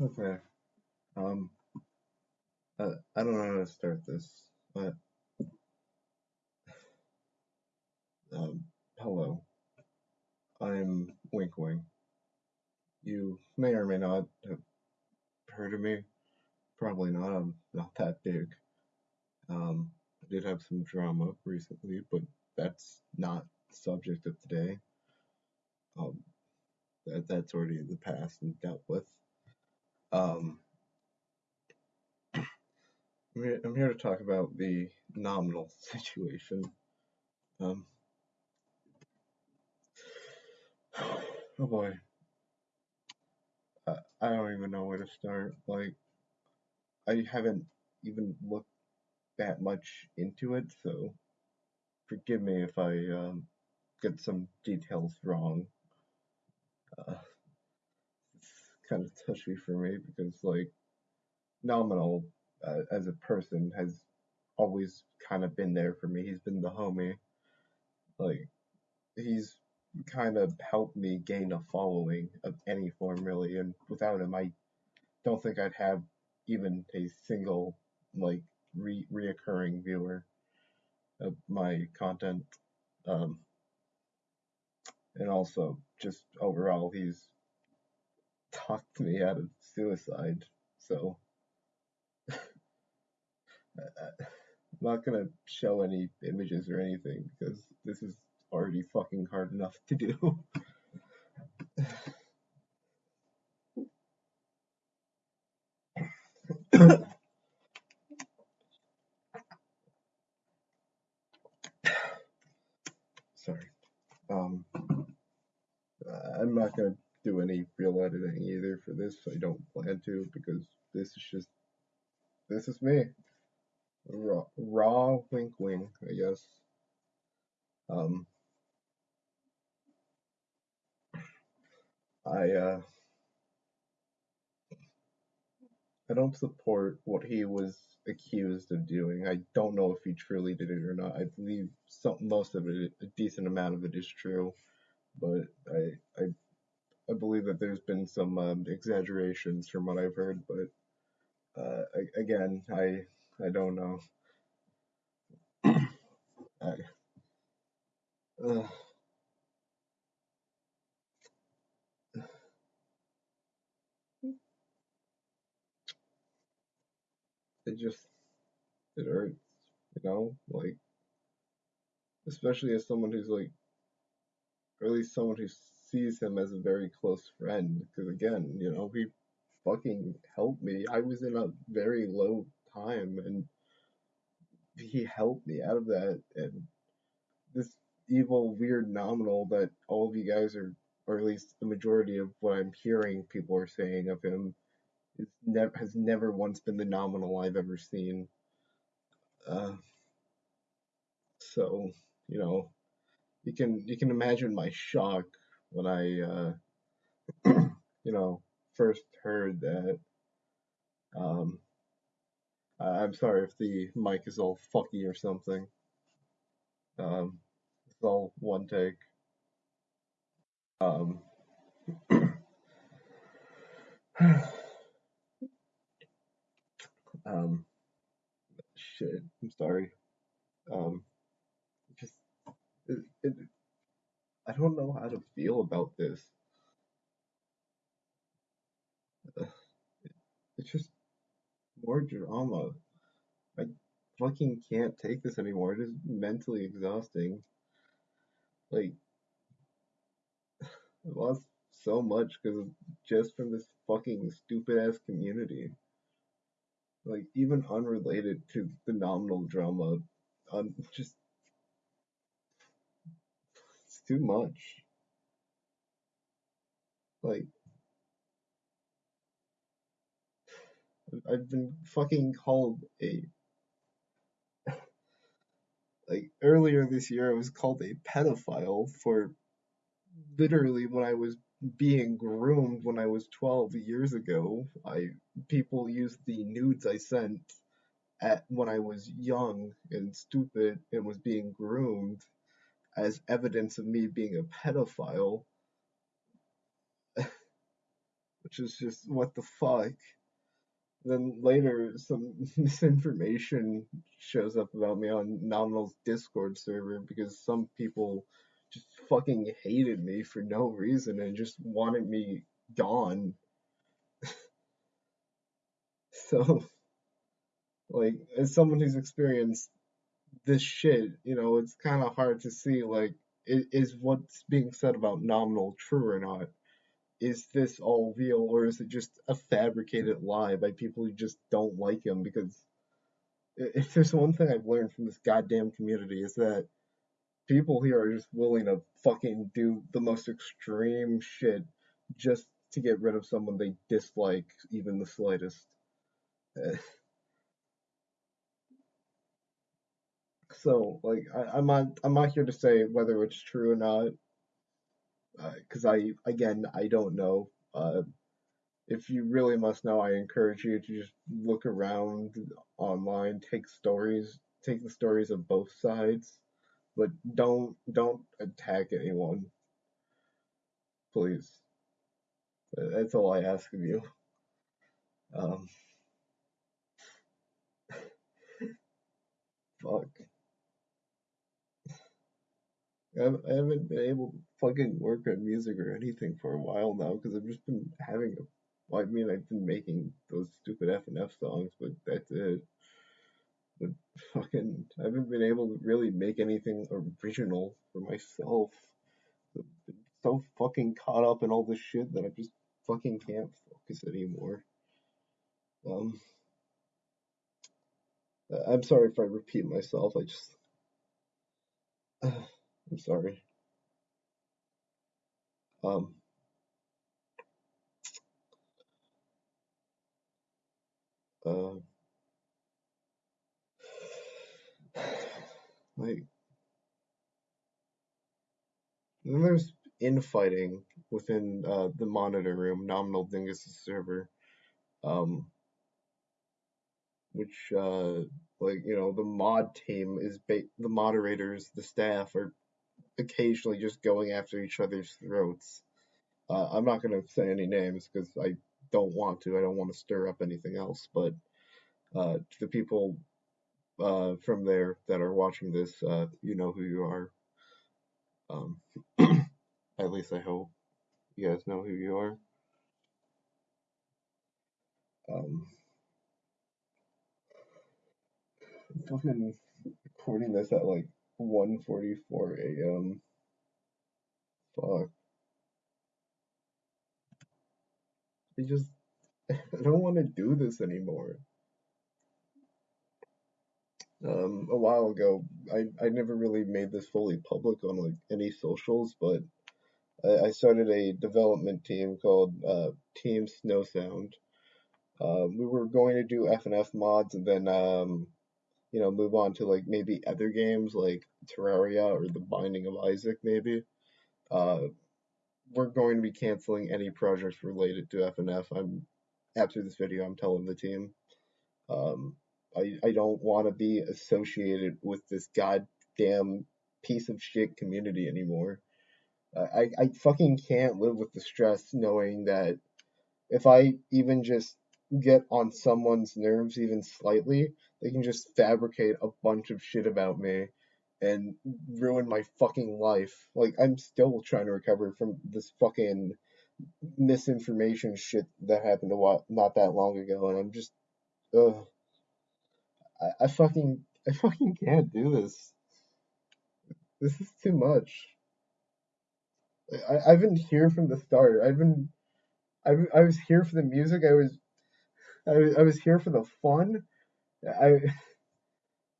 Okay. Um, uh, I don't know how to start this, but um, hello. I'm Wink Wing. You may or may not have heard of me. Probably not. I'm not that big. Um, I did have some drama recently, but that's not the subject of today. Um, that that's already in the past and dealt with. Um, I'm here, to talk about the nominal situation. Um, oh boy, I, I don't even know where to start. Like, I haven't even looked that much into it, so forgive me if I um, get some details wrong. Uh, kind of touchy for me because, like, nominal uh, as a person has always kind of been there for me. He's been the homie. Like, he's kind of helped me gain a following of any form, really. And without him, I don't think I'd have even a single, like, re- reoccurring viewer of my content. Um, and also, just overall, he's talked me out of suicide. So, I'm not gonna show any images or anything because this is already fucking hard enough to do. Sorry. Um, I'm not gonna do any real editing either for this. I don't plan to because this is just this is me. Raw, raw wink wink, I guess. Um, I uh, I don't support what he was accused of doing. I don't know if he truly did it or not. I believe some most of it, a decent amount of it, is true, but I I I believe that there's been some um, exaggerations from what I've heard. But uh, I, again, I I don't know. I, uh, it just it hurts, you know, like especially as someone who's like, or at least someone who sees him as a very close friend. Because again, you know, he fucking helped me. I was in a very low time, and he helped me out of that. And this evil, weird nominal that all of you guys are, or at least the majority of what I'm hearing people are saying of him, is never has never once been the nominal I've ever seen. Uh, so you know, you can you can imagine my shock when I uh, you know first heard that. Um, I'm sorry if the mic is all fucky or something. Um, it's all one take. Um, um, shit. I'm sorry. Um, just it, it, I don't know how to feel about this. It's just more drama. I fucking can't take this anymore. It is mentally exhausting. Like, I lost so much because just from this fucking stupid ass community. Like, even unrelated to the nominal drama. Um, just, too much. Like, I've been fucking called a. Like, earlier this year, I was called a pedophile for literally when I was being groomed when I was 12 years ago. I people used the nudes I sent at when I was young and stupid and was being groomed as evidence of me being a pedophile, which is just what the fuck. Then later, some misinformation shows up about me on Nominal's Discord server because some people just fucking hated me for no reason and just wanted me gone. so, like, as someone who's experienced this shit, you know, it's kind of hard to see, like, is what's being said about Nominal true or not? is this all real or is it just a fabricated lie by people who just don't like him? Because if there's one thing I've learned from this goddamn community is that people here are just willing to fucking do the most extreme shit just to get rid of someone they dislike even the slightest. so like I, am not I'm not here to say whether it's true or not because uh, I again I don't know. Uh, if you really must know, I encourage you to just look around online, take stories, take the stories of both sides, but don't don't attack anyone, please. That's all I ask of you. Um, fuck. I haven't been able to fucking work on music or anything for a while now because I've just been having a. Well, I mean, I've been making those stupid F and F songs, but that's it. But fucking, I haven't been able to really make anything original for myself. I've been so fucking caught up in all this shit that I just fucking can't focus anymore. Um, I'm sorry if I repeat myself. I just. Uh, I'm sorry. Um, uh, like, then there's infighting within uh, the monitor room, Nominal Dingus' server, um, which, uh, like, you know, the mod team is ba- the moderators, the staff are occasionally just going after each other's throats. Uh, I'm not going to say any names because I don't want to. I don't want to stir up anything else. But uh, to the people uh, from there that are watching this, uh, you know who you are. Um, at least I hope you guys know who you are. Um, fucking recording this at like 1:44 a.m. Fuck. I just I don't want to do this anymore. Um, a while ago, I I never really made this fully public on like any socials, but I, I started a development team called uh, Team Snow Sound. Uh, we were going to do FNF mods and then um, you know, move on to like maybe other games like Terraria or The Binding of Isaac, maybe. Uh, we're going to be canceling any projects related to FNF. I'm after this video, I'm telling the team. Um, I I don't want to be associated with this goddamn piece of shit community anymore. I I fucking can't live with the stress knowing that if I even just get on someone's nerves even slightly, they can just fabricate a bunch of shit about me and ruin my fucking life. Like I'm still trying to recover from this fucking misinformation shit that happened a while, not that long ago, and I'm just, ugh. I, I fucking, I fucking can't do this. This is too much. I, I've been here from the start. I've been, I, I was here for the music. I was I, I was here for the fun. I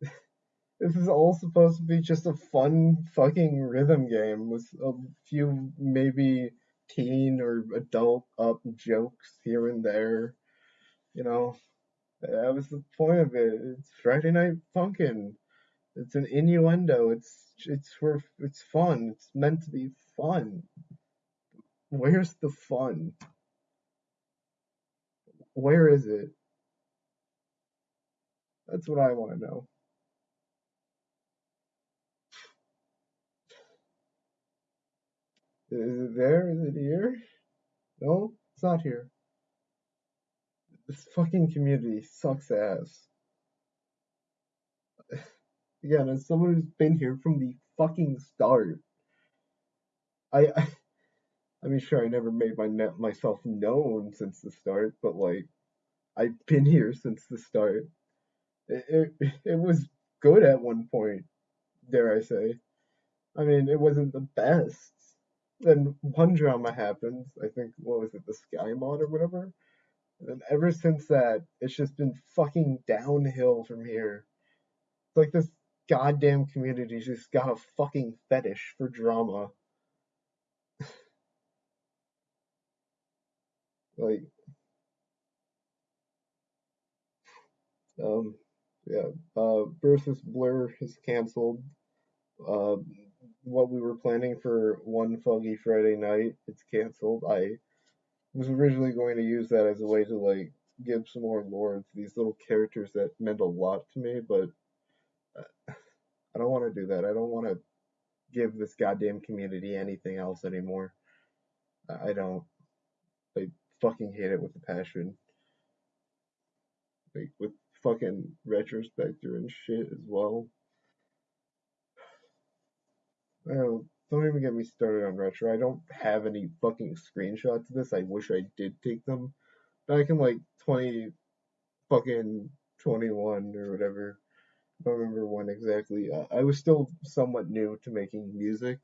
this is all supposed to be just a fun fucking rhythm game with a few maybe teen or adult up jokes here and there. You know, that was the point of it. It's Friday Night Funkin'. It's an innuendo. It's it's for it's fun. It's meant to be fun. Where's the fun? Where is it? That's what I want to know. Is it there? Is it here? No, it's not here. this fucking community sucks ass. Again, as someone who's been here from the fucking start, I, I, I mean, sure, I never made my myself known since the start, but like, I've been here since the start. It, it, was good at one point, dare I say. I mean, it wasn't the best. Then one drama happens. I think what was it, the Sky Mod or whatever. And ever since that, it's just been fucking downhill from here. It's like this goddamn community just got a fucking fetish for drama. like, um, yeah, uh, versus Blur is canceled. Uh, what we were planning for one foggy Friday night, it's canceled. I was originally going to use that as a way to like give some more lore to these little characters that meant a lot to me, but uh, I don't want to do that. I don't want to give this goddamn community anything else anymore. I don't. I fucking hate it with a passion. Like with fucking Retrospecter and shit as well. Don't even get me started on retro. I don't have any fucking screenshots of this. I wish I did take them back in like 20 fucking 21 or whatever. I don't remember when exactly. Uh, I was still somewhat new to making music.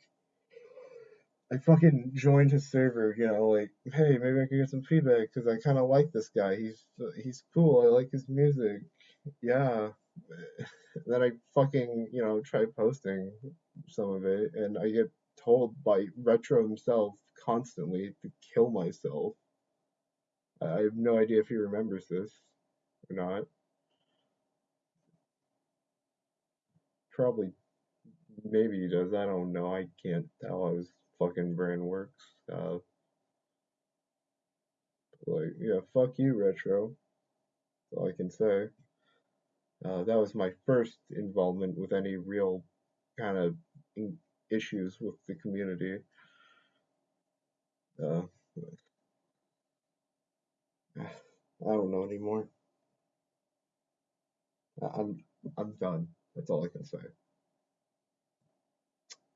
I fucking joined his server, you know, like, hey, maybe I can get some feedback because I kind of like this guy. He's he's cool. I like his music. Yeah. then I fucking, you know, try posting some of it, and I get told by Retro himself constantly to kill myself. I have no idea if he remembers this or not. Probably, maybe he does. I don't know. I can't tell how his fucking brand works. Uh, like, yeah, fuck you, Retro. That's all I can say. Uh, that was my first involvement with any real kind of issues with the community. Uh, I don't know anymore. I'm I'm done. That's all I can say.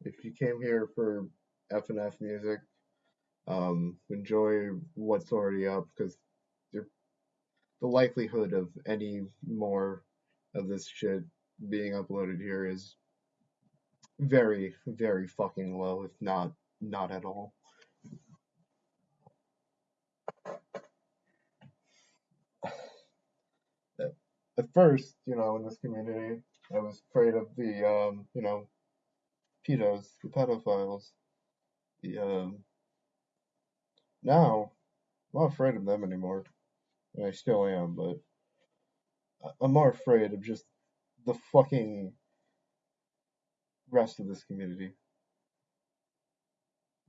If you came here for F and F music, um, enjoy what's already up because the likelihood of any more of this shit being uploaded here is very, very fucking low, if not not at all. At first, you know, in this community, I was afraid of the, um, you know, pedos, the pedophiles. Um, now, I'm not afraid of them anymore. And I still am, but I'm more afraid of just the fucking rest of this community.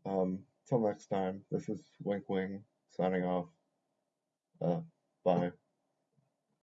Um, till next time, this is Wink Wing signing off. Uh, bye.